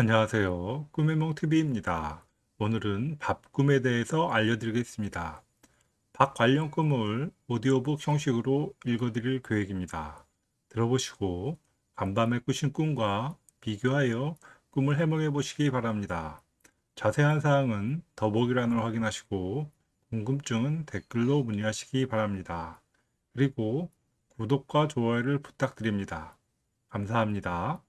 안녕하세요. 꿈의 몽TV입니다. 오늘은 밥 꿈에 대해서 알려드리겠습니다. 밥 관련 꿈을 오디오북 형식으로 읽어드릴 계획입니다. 들어보시고 간밤에 꾸신 꿈과 비교하여 꿈을 해몽해 보시기 바랍니다. 자세한 사항은 더보기란을 확인하시고 궁금증은 댓글로 문의하시기 바랍니다. 그리고 구독과 좋아요를 부탁드립니다. 감사합니다.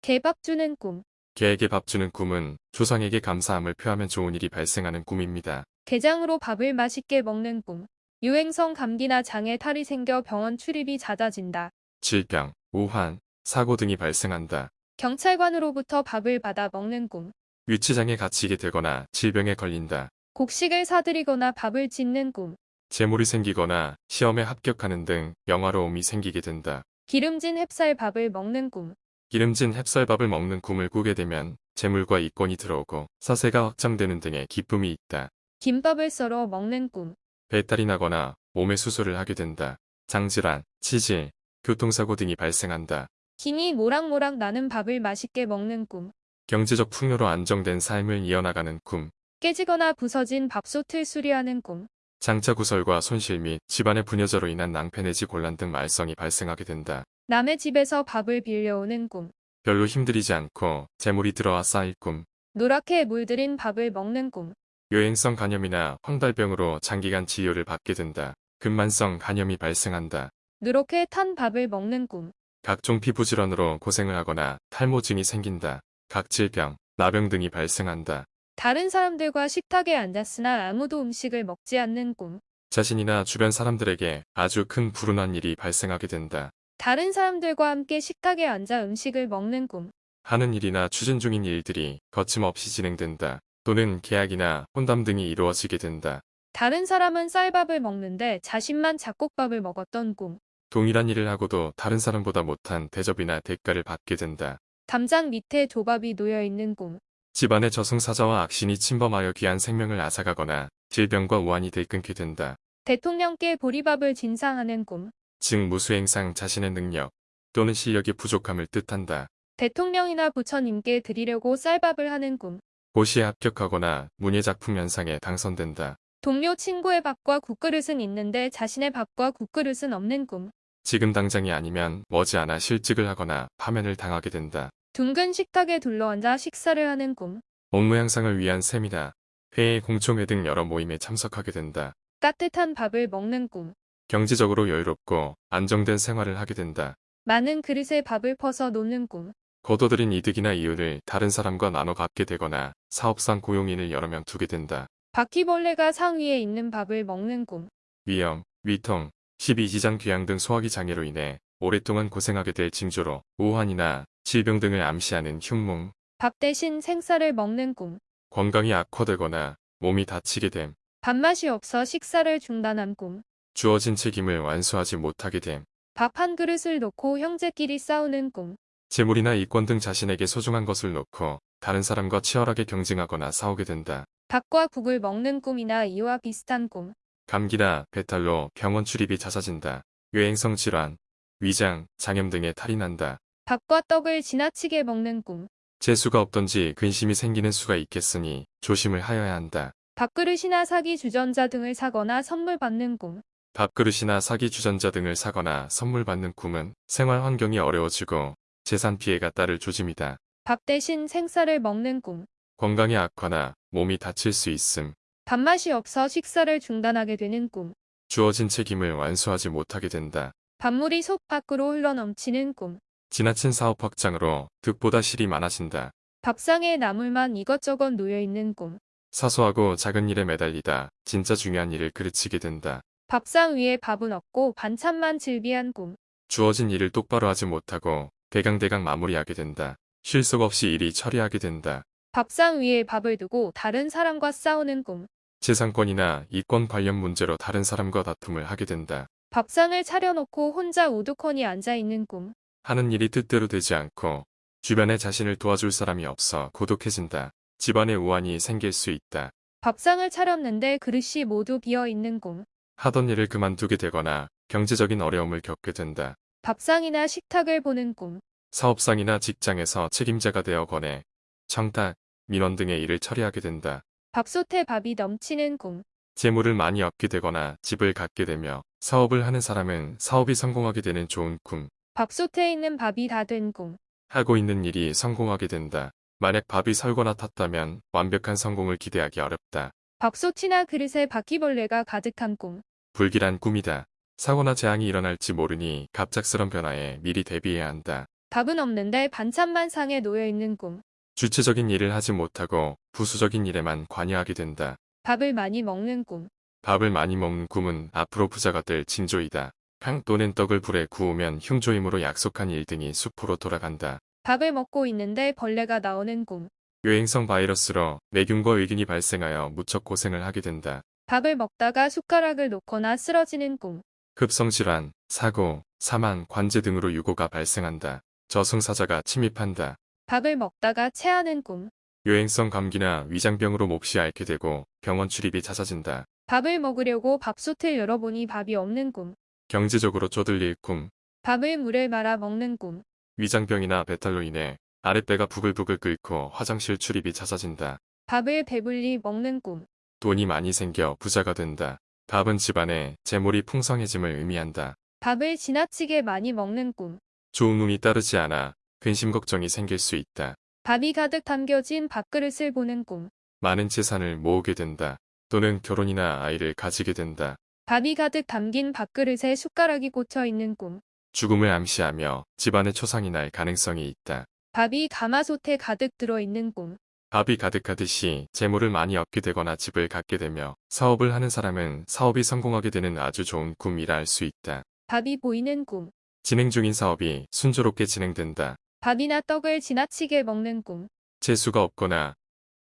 개밥 주는 꿈. 개에게 밥 주는 꿈은 조상에게 감사함을 표하면 좋은 일이 발생하는 꿈입니다. 게장으로 밥을 맛있게 먹는 꿈. 유행성 감기나 장에 탈이 생겨 병원 출입이 잦아진다. 질병, 우환, 사고 등이 발생한다. 경찰관으로부터 밥을 받아 먹는 꿈. 위치장에 갇히게 되거나 질병에 걸린다. 곡식을 사들이거나 밥을 짓는 꿈. 재물이 생기거나 시험에 합격하는 등 영화로움이 생기게 된다. 기름진 햅쌀 밥을 먹는 꿈. 기름진 햅쌀밥을 먹는 꿈을 꾸게 되면 재물과 이권이 들어오고 사세가 확장되는 등의 기쁨이 있다. 김밥을 썰어 먹는 꿈. 배탈이 나거나 몸에 수술을 하게 된다. 장질환, 치질, 교통사고 등이 발생한다. 김이 모락모락 나는 밥을 맛있게 먹는 꿈. 경제적 풍요로 안정된 삶을 이어나가는 꿈. 깨지거나 부서진 밥솥을 수리하는 꿈. 장차 구설과 손실 및 집안의 분여자로 인한 낭패 내지 곤란 등 말썽이 발생하게 된다. 남의 집에서 밥을 빌려오는 꿈. 별로 힘들이지 않고 재물이 들어와 쌓일 꿈. 노랗게 물들인 밥을 먹는 꿈. 여행성 간염이나 황달병으로 장기간 치료를 받게 된다. 근만성 간염이 발생한다. 누렇게 탄 밥을 먹는 꿈. 각종 피부 질환으로 고생을 하거나 탈모증이 생긴다. 각질병, 나병 등이 발생한다. 다른 사람들과 식탁에 앉았으나 아무도 음식을 먹지 않는 꿈. 자신이나 주변 사람들에게 아주 큰 불운한 일이 발생하게 된다. 다른 사람들과 함께 식탁에 앉아 음식을 먹는 꿈. 하는 일이나 추진 중인 일들이 거침없이 진행된다. 또는 계약이나 혼담 등이 이루어지게 된다. 다른 사람은 쌀밥을 먹는데 자신만 잡곡밥을 먹었던 꿈. 동일한 일을 하고도 다른 사람보다 못한 대접이나 대가를 받게 된다. 담장 밑에 조밥이 놓여 있는 꿈. 집안의 저승사자와 악신이 침범하여 귀한 생명을 앗아가거나 질병과 우환이 들끓게 된다. 대통령께 보리밥을 진상하는 꿈. 즉 무수행상 자신의 능력 또는 실력이 부족함을 뜻한다. 대통령이나 부처님께 드리려고 쌀밥을 하는 꿈. 고시에 합격하거나 문예작품 연상에 당선된다. 동료 친구의 밥과 국그릇은 있는데 자신의 밥과 국그릇은 없는 꿈. 지금 당장이 아니면 머지않아 실직을 하거나 파면을 당하게 된다. 둥근 식탁에 둘러앉아 식사를 하는 꿈. 업무 향상을 위한 세미나, 회의, 공청회 등 여러 모임에 참석하게 된다. 따뜻한 밥을 먹는 꿈. 경제적으로 여유롭고 안정된 생활을 하게 된다. 많은 그릇에 밥을 퍼서 놓는 꿈. 거둬들인 이득이나 이윤을 다른 사람과 나눠 갖게 되거나 사업상 고용인을 여러 명 두게 된다. 바퀴벌레가 상 위에 있는 밥을 먹는 꿈. 위염, 위통, 십이지장 귀양 등 소화기 장애로 인해 오랫동안 고생하게 될 징조로 우환이나 질병 등을 암시하는 흉몽, 밥 대신 생쌀을 먹는 꿈. 건강이 악화되거나 몸이 다치게 됨, 밥맛이 없어 식사를 중단한 꿈. 주어진 책임을 완수하지 못하게 됨, 밥 한 그릇을 놓고 형제끼리 싸우는 꿈. 재물이나 이권 등 자신에게 소중한 것을 놓고 다른 사람과 치열하게 경쟁하거나 싸우게 된다. 밥과 국을 먹는 꿈이나 이와 비슷한 꿈. 감기나 배탈로 병원 출입이 잦아진다. 유행성 질환, 위장, 장염 등의 탈이 난다. 밥과 떡을 지나치게 먹는 꿈. 재수가 없던지 근심이 생기는 수가 있겠으니 조심을 하여야 한다. 밥그릇이나 사기 주전자 등을 사거나 선물 받는 꿈. 밥그릇이나 사기 주전자 등을 사거나 선물 받는 꿈은 생활 환경이 어려워지고 재산 피해가 따를 조짐이다. 밥 대신 생쌀을 먹는 꿈. 건강이 악화나 몸이 다칠 수 있음. 밥맛이 없어 식사를 중단하게 되는 꿈. 주어진 책임을 완수하지 못하게 된다. 밥물이 속 밖으로 흘러넘치는 꿈. 지나친 사업 확장으로 득보다 실이 많아진다. 밥상에 나물만 이것저것 놓여 있는 꿈. 사소하고 작은 일에 매달리다 진짜 중요한 일을 그르치게 된다. 밥상 위에 밥은 없고 반찬만 즐비한 꿈. 주어진 일을 똑바로 하지 못하고 대강대강 마무리하게 된다. 실속 없이 일이 처리하게 된다. 밥상 위에 밥을 두고 다른 사람과 싸우는 꿈. 재산권이나 이권 관련 문제로 다른 사람과 다툼을 하게 된다. 밥상을 차려놓고 혼자 우두커니 앉아있는 꿈. 하는 일이 뜻대로 되지 않고 주변에 자신을 도와줄 사람이 없어 고독해진다. 집안에 우환이 생길 수 있다. 밥상을 차렸는데 그릇이 모두 비어있는 꿈. 하던 일을 그만두게 되거나 경제적인 어려움을 겪게 된다. 밥상이나 식탁을 보는 꿈. 사업상이나 직장에서 책임자가 되어 거네 청탁, 민원 등의 일을 처리하게 된다. 밥솥에 밥이 넘치는 꿈. 재물을 많이 얻게 되거나 집을 갖게 되며 사업을 하는 사람은 사업이 성공하게 되는 좋은 꿈. 밥솥에 있는 밥이 다 된 꿈. 하고 있는 일이 성공하게 된다. 만약 밥이 설거나 탔다면 완벽한 성공을 기대하기 어렵다. 밥솥이나 그릇에 바퀴벌레가 가득한 꿈. 불길한 꿈이다. 사고나 재앙이 일어날지 모르니 갑작스런 변화에 미리 대비해야 한다. 밥은 없는데 반찬만 상에 놓여 있는 꿈. 주체적인 일을 하지 못하고 부수적인 일에만 관여하게 된다. 밥을 많이 먹는 꿈. 밥을 많이 먹는 꿈은 앞으로 부자가 될 징조이다. 탕 또는 떡을 불에 구우면 흉조임으로 약속한 일 등이 수포로 돌아간다. 밥을 먹고 있는데 벌레가 나오는 꿈. 유행성 바이러스로 매균과 의균이 발생하여 무척 고생을 하게 된다. 밥을 먹다가 숟가락을 놓거나 쓰러지는 꿈. 급성질환, 사고, 사망, 관제 등으로 유고가 발생한다. 저승사자가 침입한다. 밥을 먹다가 체하는 꿈. 유행성 감기나 위장병으로 몹시 앓게 되고 병원 출입이 잦아진다. 밥을 먹으려고 밥솥을 열어보니 밥이 없는 꿈. 경제적으로 쪼들릴 꿈, 밥을 물에 말아 먹는 꿈. 위장병이나 배탈로 인해 아랫배가 부글부글 끓고 화장실 출입이 잦아진다. 밥을 배불리 먹는 꿈. 돈이 많이 생겨 부자가 된다. 밥은 집안에 재물이 풍성해짐을 의미한다. 밥을 지나치게 많이 먹는 꿈. 좋은 운이 따르지 않아 근심 걱정이 생길 수 있다. 밥이 가득 담겨진 밥그릇을 보는 꿈. 많은 재산을 모으게 된다. 또는 결혼이나 아이를 가지게 된다. 밥이 가득 담긴 밥그릇에 숟가락이 꽂혀 있는 꿈. 죽음을 암시하며 집안에 초상이 날 가능성이 있다. 밥이 가마솥에 가득 들어 있는 꿈. 밥이 가득하듯이 재물을 많이 얻게 되거나 집을 갖게 되며 사업을 하는 사람은 사업이 성공하게 되는 아주 좋은 꿈이라 할 수 있다. 밥이 보이는 꿈. 진행 중인 사업이 순조롭게 진행된다. 밥이나 떡을 지나치게 먹는 꿈. 재수가 없거나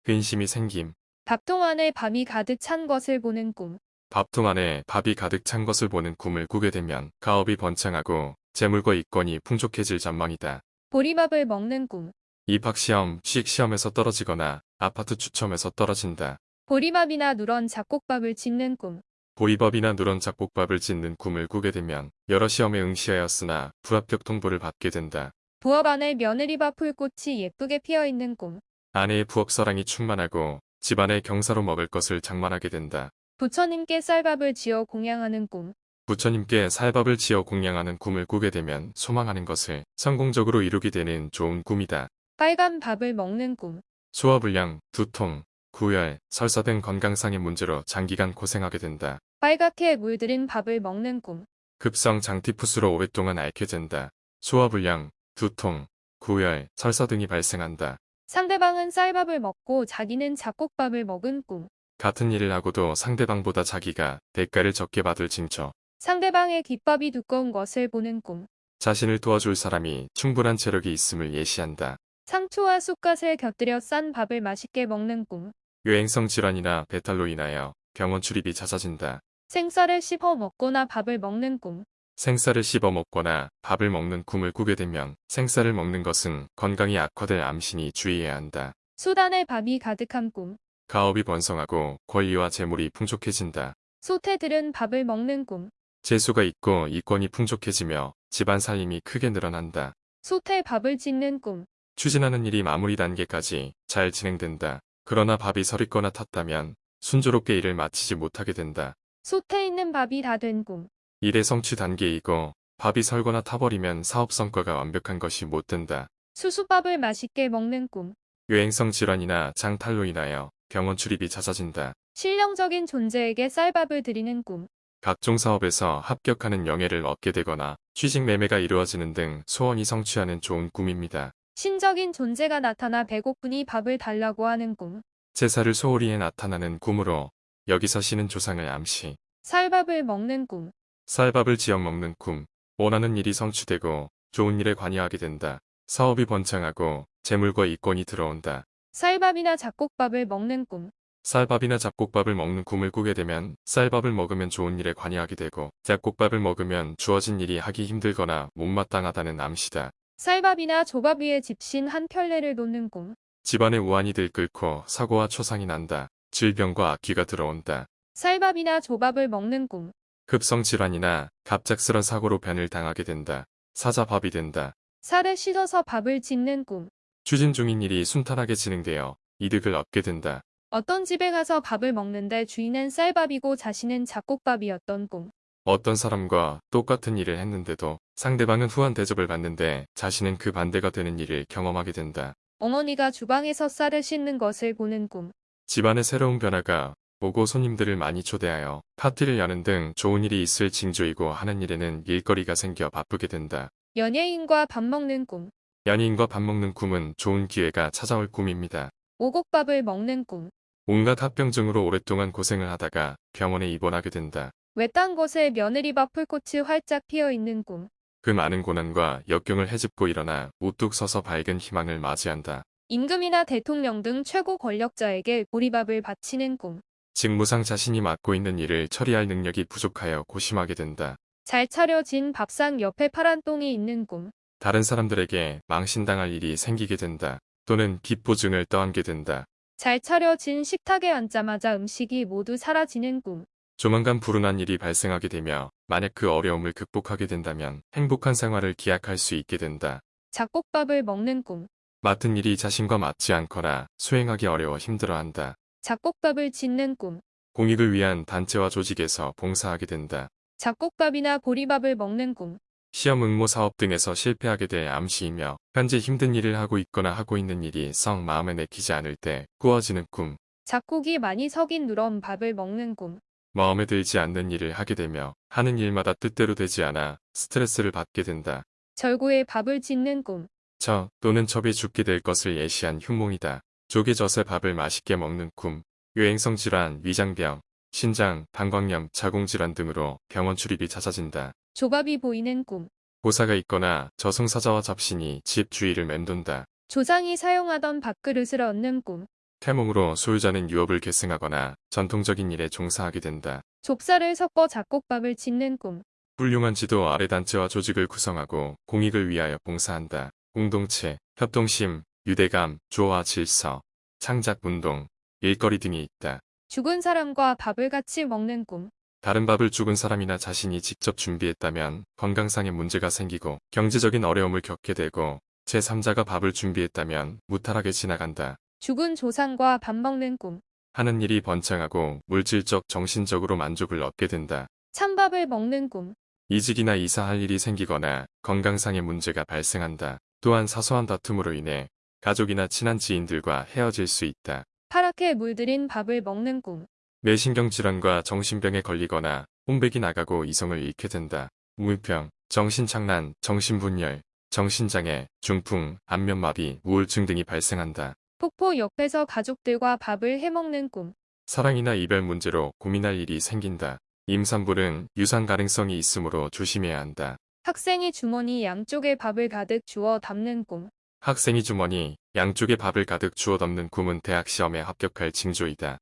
근심이 생김. 밥통 안에 밥이 가득 찬 것을 보는 꿈. 밥통 안에 밥이 가득 찬 것을 보는 꿈을 꾸게 되면 가업이 번창하고 재물과 이권이 풍족해질 전망이다. 보리밥을 먹는 꿈. 입학시험, 취직시험에서 떨어지거나 아파트 추첨에서 떨어진다. 보리밥이나 누런 잡곡밥을 짓는 꿈. 보리밥이나 누런 잡곡밥을 짓는 꿈을 꾸게 되면 여러 시험에 응시하였으나 불합격 통보를 받게 된다. 부엌 안에 며느리밥 풀꽃이 예쁘게 피어 있는 꿈. 아내의 부엌 사랑이 충만하고 집안에 경사로 먹을 것을 장만하게 된다. 부처님께 쌀밥을 지어 공양하는 꿈. 부처님께 살밥을 지어 공양하는 꿈을 꾸게 되면 소망하는 것을 성공적으로 이루게 되는 좋은 꿈이다. 빨간 밥을 먹는 꿈. 소화불량, 두통, 구열, 설사 등 건강상의 문제로 장기간 고생하게 된다. 빨갛게 물들인 밥을 먹는 꿈. 급성 장티푸스로 오랫동안 앓게 된다. 소화불량, 두통, 구열, 설사 등이 발생한다. 상대방은 쌀밥을 먹고 자기는 잡곡밥을 먹은 꿈. 같은 일을 하고도 상대방보다 자기가 대가를 적게 받을 징조. 상대방의 귓밥이 두꺼운 것을 보는 꿈. 자신을 도와줄 사람이 충분한 체력이 있음을 예시한다. 상추와 쑥갓을 곁들여 싼 밥을 맛있게 먹는 꿈. 유행성 질환이나 배탈로 인하여 병원 출입이 잦아진다. 생쌀을 씹어 먹거나 밥을 먹는 꿈. 생쌀을 씹어 먹거나 밥을 먹는 꿈을 꾸게 되면 생쌀을 먹는 것은 건강이 악화될 암시니 주의해야 한다. 수단에 밥이 가득한 꿈. 가업이 번성하고 권리와 재물이 풍족해진다. 소태들은 밥을 먹는 꿈. 재수가 있고 이권이 풍족해지며 집안 살림이 크게 늘어난다. 소태 밥을 짓는 꿈. 추진하는 일이 마무리 단계까지 잘 진행된다. 그러나 밥이 서리거나 탔다면 순조롭게 일을 마치지 못하게 된다. 소태 있는 밥이 다 된 꿈. 일의 성취 단계이고 밥이 설거나 타버리면 사업 성과가 완벽한 것이 못 된다. 수수밥을 맛있게 먹는 꿈. 유행성 질환이나 장탈로 인하여 병원 출입이 잦아진다. 실령적인 존재에게 쌀밥을 드리는 꿈. 각종 사업에서 합격하는 영예를 얻게 되거나 취직 매매가 이루어지는 등 소원이 성취하는 좋은 꿈입니다. 신적인 존재가 나타나 배고프니 밥을 달라고 하는 꿈. 제사를 소홀히 해 나타나는 꿈으로 여기서 신은 조상을 암시. 쌀밥을 먹는 꿈. 쌀밥을 지어 먹는 꿈. 원하는 일이 성취되고 좋은 일에 관여하게 된다. 사업이 번창하고 재물과 이권이 들어온다. 쌀밥이나 잡곡밥을 먹는 꿈. 쌀밥이나 잡곡밥을 먹는 꿈을 꾸게 되면 쌀밥을 먹으면 좋은 일에 관여하게 되고 잡곡밥을 먹으면 주어진 일이 하기 힘들거나 못마땅하다는 암시다. 쌀밥이나 조밥 위에 집신 한 켤레를 놓는 꿈. 집안에 우환이 들끓고 사고와 초상이 난다. 질병과 악귀가 들어온다. 쌀밥이나 조밥을 먹는 꿈. 급성 질환이나 갑작스런 사고로 변을 당하게 된다. 사자밥이 된다. 살을 씻어서 밥을 짓는 꿈. 추진 중인 일이 순탄하게 진행되어 이득을 얻게 된다. 어떤 집에 가서 밥을 먹는데 주인은 쌀밥이고 자신은 잡곡밥이었던 꿈. 어떤 사람과 똑같은 일을 했는데도 상대방은 후한 대접을 받는데 자신은 그 반대가 되는 일을 경험하게 된다. 어머니가 주방에서 쌀을 씻는 것을 보는 꿈. 집안의 새로운 변화가 오고 손님들을 많이 초대하여 파티를 여는 등 좋은 일이 있을 징조이고 하는 일에는 일거리가 생겨 바쁘게 된다. 연예인과 밥 먹는 꿈. 연인과 밥 먹는 꿈은 좋은 기회가 찾아올 꿈입니다. 오곡밥을 먹는 꿈. 온갖 합병증으로 오랫동안 고생을 하다가 병원에 입원하게 된다. 외딴 곳에 며느리밥 풀꽃이 활짝 피어 있는 꿈. 그 많은 고난과 역경을 헤집고 일어나 우뚝 서서 밝은 희망을 맞이한다. 임금이나 대통령 등 최고 권력자에게 보리밥을 바치는 꿈. 직무상 자신이 맡고 있는 일을 처리할 능력이 부족하여 고심하게 된다. 잘 차려진 밥상 옆에 파란 똥이 있는 꿈. 다른 사람들에게 망신당할 일이 생기게 된다. 또는 빚보증을 떠안게 된다. 잘 차려진 식탁에 앉자마자 음식이 모두 사라지는 꿈. 조만간 불운한 일이 발생하게 되며 만약 그 어려움을 극복하게 된다면 행복한 생활을 기약할 수 있게 된다. 잡곡밥을 먹는 꿈. 맡은 일이 자신과 맞지 않거나 수행하기 어려워 힘들어한다. 잡곡밥을 짓는 꿈. 공익을 위한 단체와 조직에서 봉사하게 된다. 잡곡밥이나 보리밥을 먹는 꿈. 시험 응모 사업 등에서 실패하게 돼 암시이며 현재 힘든 일을 하고 있거나 하고 있는 일이 썩 마음에 내키지 않을 때 꾸어지는 꿈, 잡곡이 많이 석인 누런 밥을 먹는 꿈. 마음에 들지 않는 일을 하게 되며 하는 일마다 뜻대로 되지 않아 스트레스를 받게 된다. 절구에 밥을 짓는 꿈. 저 또는 첩이 죽게 될 것을 예시한 흉몽이다. 조개 젖에 밥을 맛있게 먹는 꿈, 유행성 질환, 위장병, 신장, 방광염, 자궁질환 등으로 병원 출입이 잦아진다. 조밥이 보이는 꿈. 고사가 있거나 저승사자와 잡신이 집 주위를 맴돈다. 조상이 사용하던 밥그릇을 얻는 꿈. 태몽으로 소유자는 유업을 계승하거나 전통적인 일에 종사하게 된다. 좁쌀을 섞어 잡곡밥을 짓는 꿈. 훌륭한 지도 아래 단체와 조직을 구성하고 공익을 위하여 봉사한다. 공동체, 협동심, 유대감, 조화 질서, 창작 운동, 일거리 등이 있다. 죽은 사람과 밥을 같이 먹는 꿈. 다른 밥을 죽은 사람이나 자신이 직접 준비했다면 건강상의 문제가 생기고 경제적인 어려움을 겪게 되고 제3자가 밥을 준비했다면 무탈하게 지나간다. 죽은 조상과 밥 먹는 꿈. 하는 일이 번창하고 물질적 정신적으로 만족을 얻게 된다. 찬밥을 먹는 꿈. 이직이나 이사할 일이 생기거나 건강상의 문제가 발생한다. 또한 사소한 다툼으로 인해 가족이나 친한 지인들과 헤어질 수 있다. 파랗게 물들인 밥을 먹는 꿈. 뇌신경 질환과 정신병에 걸리거나 혼백이 나가고 이성을 잃게 된다. 우울병, 정신착란, 정신분열, 정신장애, 중풍, 안면마비, 우울증 등이 발생한다. 폭포 옆에서 가족들과 밥을 해먹는 꿈. 사랑이나 이별 문제로 고민할 일이 생긴다. 임산부는 유산 가능성이 있으므로 조심해야 한다. 학생이 주머니 양쪽에 밥을 가득 주워 담는 꿈. 학생이 주머니 양쪽에 밥을 가득 주워 담는 꿈은 대학 시험에 합격할 징조이다.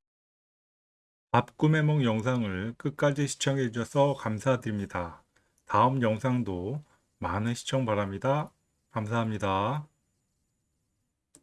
밥 꿈의 몽 영상을 끝까지 시청해 주셔서 감사드립니다. 다음 영상도 많은 시청 바랍니다. 감사합니다.